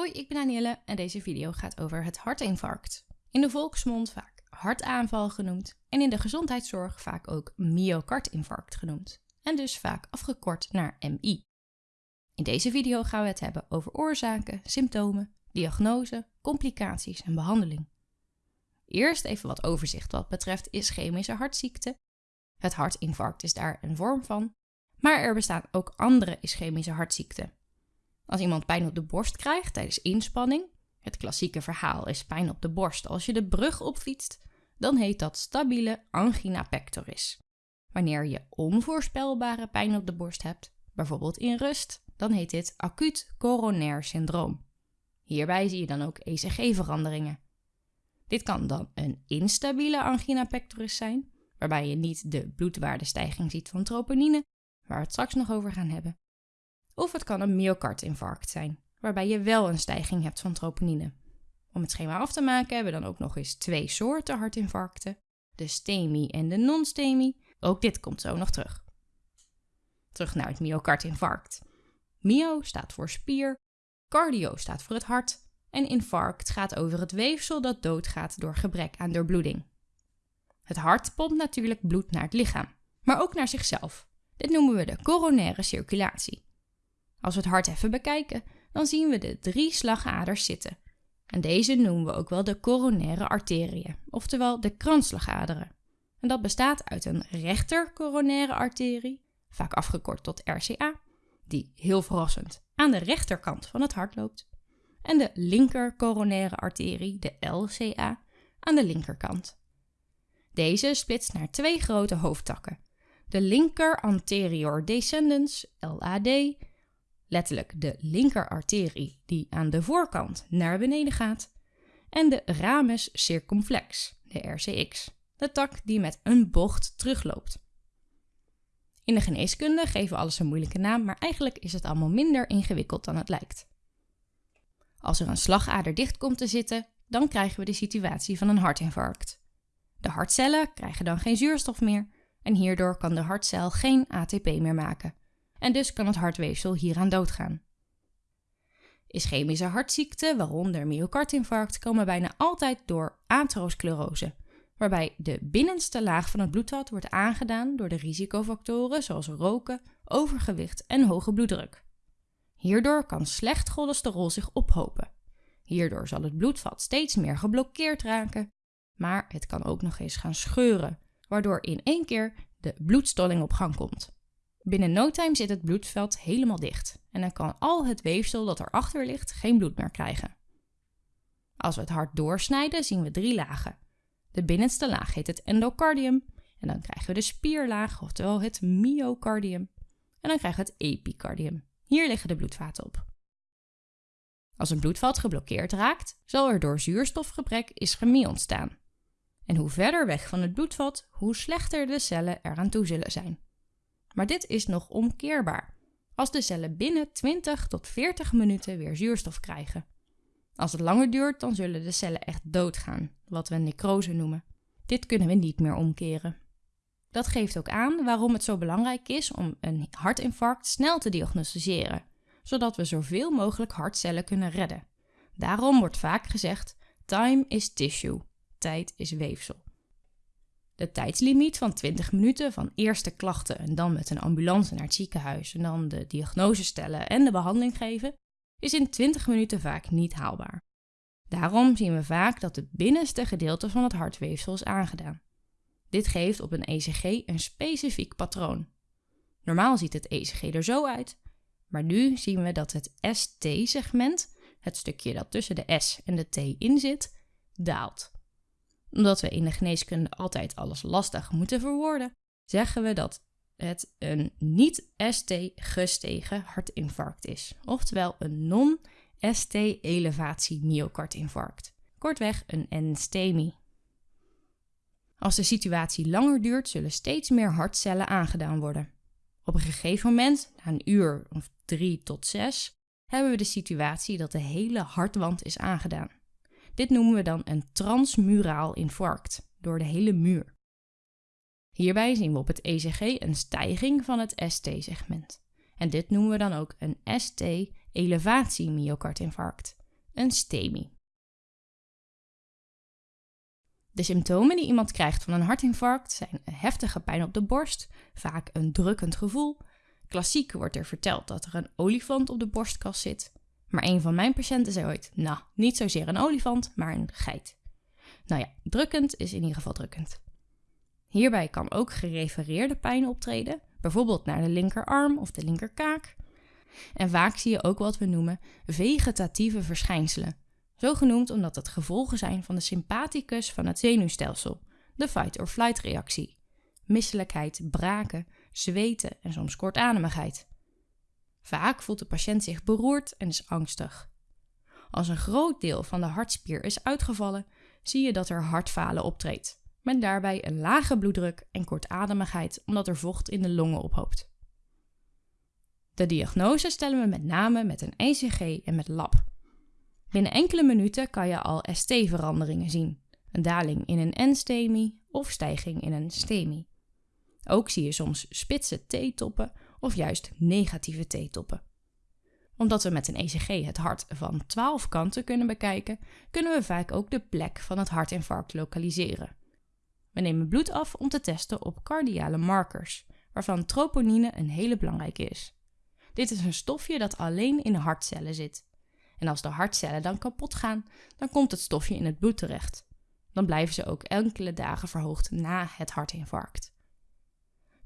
Hoi, ik ben Danielle en deze video gaat over het hartinfarct. In de volksmond vaak hartaanval genoemd en in de gezondheidszorg vaak ook myocardinfarct genoemd. En dus vaak afgekort naar MI. In deze video gaan we het hebben over oorzaken, symptomen, diagnose, complicaties en behandeling. Eerst even wat overzicht wat betreft ischemische hartziekte. Het hartinfarct is daar een vorm van, maar er bestaan ook andere ischemische hartziekten. Als iemand pijn op de borst krijgt tijdens inspanning, het klassieke verhaal is pijn op de borst als je de brug opfietst, dan heet dat stabiele angina pectoris. Wanneer je onvoorspelbare pijn op de borst hebt, bijvoorbeeld in rust, dan heet dit acuut coronair syndroom. Hierbij zie je dan ook ECG-veranderingen. Dit kan dan een instabiele angina pectoris zijn, waarbij je niet de bloedwaardestijging ziet van troponine, waar we het straks nog over gaan hebben. Of het kan een myocardinfarct zijn, waarbij je wel een stijging hebt van troponine. Om het schema af te maken hebben we dan ook nog eens twee soorten hartinfarcten, de STEMI en de non-STEMI. Ook dit komt zo nog terug. Terug naar het myocardinfarct. Myo staat voor spier, cardio staat voor het hart en infarct gaat over het weefsel dat doodgaat door gebrek aan doorbloeding. Het hart pompt natuurlijk bloed naar het lichaam, maar ook naar zichzelf. Dit noemen we de coronaire circulatie. Als we het hart even bekijken, dan zien we de drie slagaders zitten. En deze noemen we ook wel de coronaire arteriën, oftewel de kransslagaderen. En dat bestaat uit een rechter coronaire arterie, vaak afgekort tot RCA, die heel verrassend aan de rechterkant van het hart loopt, en de linker coronaire arterie, de LCA, aan de linkerkant. Deze splitst naar twee grote hoofdtakken. De linker anterior descendens, LAD, letterlijk de linker arterie die aan de voorkant naar beneden gaat, en de ramus circumflex, de RCX, de tak die met een bocht terugloopt. In de geneeskunde geven we alles een moeilijke naam, maar eigenlijk is het allemaal minder ingewikkeld dan het lijkt. Als er een slagader dicht komt te zitten, dan krijgen we de situatie van een hartinfarct. De hartcellen krijgen dan geen zuurstof meer en hierdoor kan de hartcel geen ATP meer maken en dus kan het hartweefsel hieraan doodgaan. Ischemische hartziekten, waaronder myocardinfarct, komen bijna altijd door atherosclerose, waarbij de binnenste laag van het bloedvat wordt aangedaan door de risicofactoren zoals roken, overgewicht en hoge bloeddruk. Hierdoor kan slecht cholesterol zich ophopen. Hierdoor zal het bloedvat steeds meer geblokkeerd raken, maar het kan ook nog eens gaan scheuren, waardoor in één keer de bloedstolling op gang komt. Binnen no time zit het bloedveld helemaal dicht en dan kan al het weefsel dat erachter ligt geen bloed meer krijgen. Als we het hart doorsnijden zien we drie lagen. De binnenste laag heet het endocardium en dan krijgen we de spierlaag, oftewel het myocardium. En dan krijgen we het epicardium. Hier liggen de bloedvaten op. Als een bloedvat geblokkeerd raakt, zal er door zuurstofgebrek ischemie ontstaan. En hoe verder weg van het bloedvat, hoe slechter de cellen eraan toe zullen zijn. Maar dit is nog omkeerbaar, als de cellen binnen 20 tot 40 minuten weer zuurstof krijgen. Als het langer duurt, dan zullen de cellen echt doodgaan, wat we necrose noemen. Dit kunnen we niet meer omkeren. Dat geeft ook aan waarom het zo belangrijk is om een hartinfarct snel te diagnosticeren, zodat we zoveel mogelijk hartcellen kunnen redden. Daarom wordt vaak gezegd: time is tissue, tijd is weefsel. De tijdslimiet van 20 minuten van eerste klachten en dan met een ambulance naar het ziekenhuis en dan de diagnose stellen en de behandeling geven, is in 20 minuten vaak niet haalbaar. Daarom zien we vaak dat het binnenste gedeelte van het hartweefsel is aangedaan. Dit geeft op een ECG een specifiek patroon. Normaal ziet het ECG er zo uit, maar nu zien we dat het ST-segment, het stukje dat tussen de S en de T in zit, daalt omdat we in de geneeskunde altijd alles lastig moeten verwoorden, zeggen we dat het een niet-ST gestegen hartinfarct is, oftewel een non-ST elevatie myocardinfarct. Kortweg een NSTEMI. Als de situatie langer duurt, zullen steeds meer hartcellen aangedaan worden. Op een gegeven moment, na een uur of drie tot zes, hebben we de situatie dat de hele hartwand is aangedaan. Dit noemen we dan een transmuraal infarct, door de hele muur. Hierbij zien we op het ECG een stijging van het ST-segment. En dit noemen we dan ook een ST-elevatie myocardinfarct. een STEMI. De symptomen die iemand krijgt van een hartinfarct zijn heftige pijn op de borst, vaak een drukkend gevoel. Klassiek wordt er verteld dat er een olifant op de borstkas zit. Maar een van mijn patiënten zei ooit: Nou, niet zozeer een olifant, maar een geit. Nou ja, drukkend is in ieder geval drukkend. Hierbij kan ook gerefereerde pijn optreden, bijvoorbeeld naar de linkerarm of de linkerkaak. En vaak zie je ook wat we noemen vegetatieve verschijnselen. Zo genoemd omdat het gevolgen zijn van de sympathicus van het zenuwstelsel, de fight-or-flight reactie. Misselijkheid, braken, zweten en soms kortademigheid. Vaak voelt de patiënt zich beroerd en is angstig. Als een groot deel van de hartspier is uitgevallen, zie je dat er hartfalen optreedt, met daarbij een lage bloeddruk en kortademigheid omdat er vocht in de longen ophoopt. De diagnose stellen we met name met een ECG en met lab. Binnen enkele minuten kan je al ST-veranderingen zien, een daling in een N-stemi of stijging in een stemi. Ook zie je soms spitse T-toppen of juist negatieve T-toppen. Omdat we met een ECG het hart van 12 kanten kunnen bekijken, kunnen we vaak ook de plek van het hartinfarct lokaliseren. We nemen bloed af om te testen op cardiale markers, waarvan troponine een hele belangrijke is. Dit is een stofje dat alleen in hartcellen zit. En als de hartcellen dan kapot gaan, dan komt het stofje in het bloed terecht. Dan blijven ze ook enkele dagen verhoogd na het hartinfarct.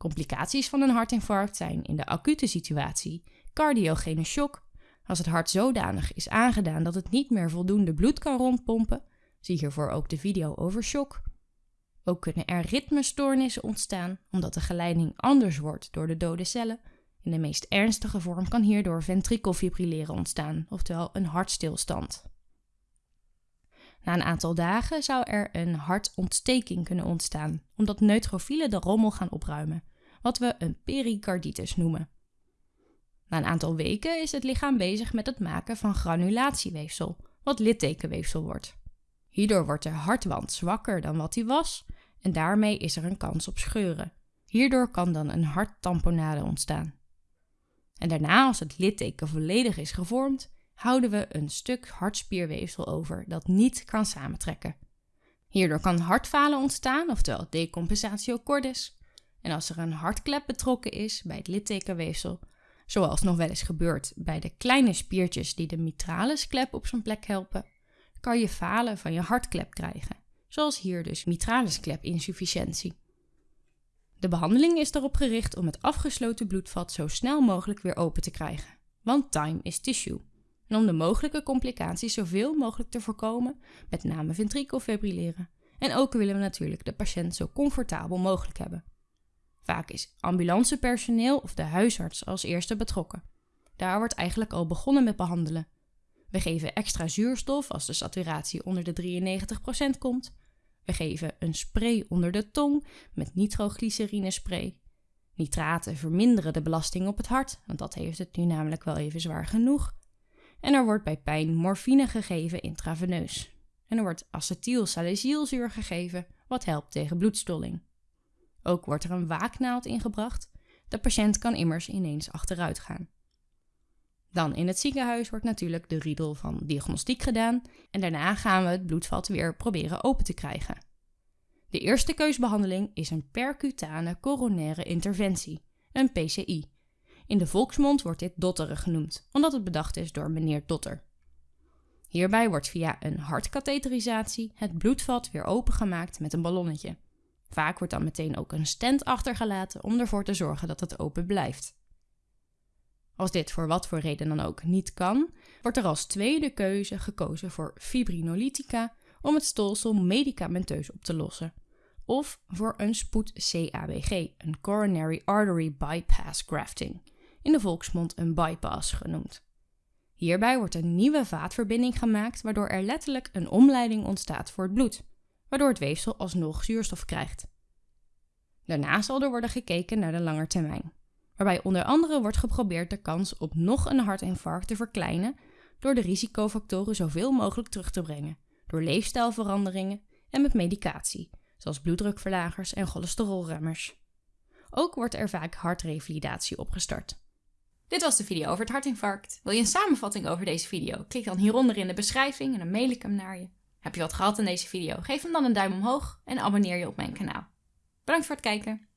Complicaties van een hartinfarct zijn in de acute situatie cardiogene shock, als het hart zodanig is aangedaan dat het niet meer voldoende bloed kan rondpompen. Zie hiervoor ook de video over shock. Ook kunnen er ritmestoornissen ontstaan, omdat de geleiding anders wordt door de dode cellen. In de meest ernstige vorm kan hierdoor ventrikelfibrilleren ontstaan, oftewel een hartstilstand. Na een aantal dagen zou er een hartontsteking kunnen ontstaan, omdat neutrofielen de rommel gaan opruimen, wat we een pericarditis noemen. Na een aantal weken is het lichaam bezig met het maken van granulatieweefsel, wat littekenweefsel wordt. Hierdoor wordt de hartwand zwakker dan wat hij was en daarmee is er een kans op scheuren. Hierdoor kan dan een harttamponade ontstaan. En daarna, als het litteken volledig is gevormd, houden we een stuk hartspierweefsel over dat niet kan samentrekken. Hierdoor kan hartfalen ontstaan, oftewel decompensatio cordis. En als er een hartklep betrokken is bij het littekenweefsel, zoals nog wel eens gebeurt bij de kleine spiertjes die de mitralisklep op zijn plek helpen, kan je falen van je hartklep krijgen, zoals hier dus mitralisklepinsufficiëntie. De behandeling is erop gericht om het afgesloten bloedvat zo snel mogelijk weer open te krijgen, want time is tissue. En om de mogelijke complicaties zoveel mogelijk te voorkomen, met name ventrikelfibrilleren. En ook willen we natuurlijk de patiënt zo comfortabel mogelijk hebben. Vaak is ambulancepersoneel of de huisarts als eerste betrokken. Daar wordt eigenlijk al begonnen met behandelen. We geven extra zuurstof als de saturatie onder de 93% komt. We geven een spray onder de tong met nitroglycerine spray. Nitraten verminderen de belasting op het hart, want dat heeft het nu namelijk wel even zwaar genoeg. En er wordt bij pijn morfine gegeven intraveneus. En er wordt acetylsalicylzuur gegeven, wat helpt tegen bloedstolling. Ook wordt er een waaknaald ingebracht. De patiënt kan immers ineens achteruit gaan. Dan in het ziekenhuis wordt natuurlijk de riedel van diagnostiek gedaan en daarna gaan we het bloedvat weer proberen open te krijgen. De eerste keusbehandeling is een percutane coronaire interventie, een PCI. In de volksmond wordt dit dotteren genoemd, omdat het bedacht is door meneer Dotter. Hierbij wordt via een hartkatheterisatie het bloedvat weer opengemaakt met een ballonnetje. Vaak wordt dan meteen ook een stent achtergelaten om ervoor te zorgen dat het open blijft. Als dit voor wat voor reden dan ook niet kan, wordt er als tweede keuze gekozen voor fibrinolytica om het stolsel medicamenteus op te lossen. Of voor een spoed-CABG, een coronary artery bypass grafting, in de volksmond een bypass genoemd. Hierbij wordt een nieuwe vaatverbinding gemaakt, waardoor er letterlijk een omleiding ontstaat voor het bloed, waardoor het weefsel alsnog zuurstof krijgt. Daarna zal er worden gekeken naar de langetermijn waarbij onder andere wordt geprobeerd de kans op nog een hartinfarct te verkleinen door de risicofactoren zoveel mogelijk terug te brengen, door leefstijlveranderingen en met medicatie, zoals bloeddrukverlagers en cholesterolremmers. Ook wordt er vaak hartrevalidatie opgestart. Dit was de video over het hartinfarct. Wil je een samenvatting over deze video? Klik dan hieronder in de beschrijving en dan mail ik hem naar je. Heb je wat gehad aan deze video? Geef hem dan een duim omhoog en abonneer je op mijn kanaal. Bedankt voor het kijken.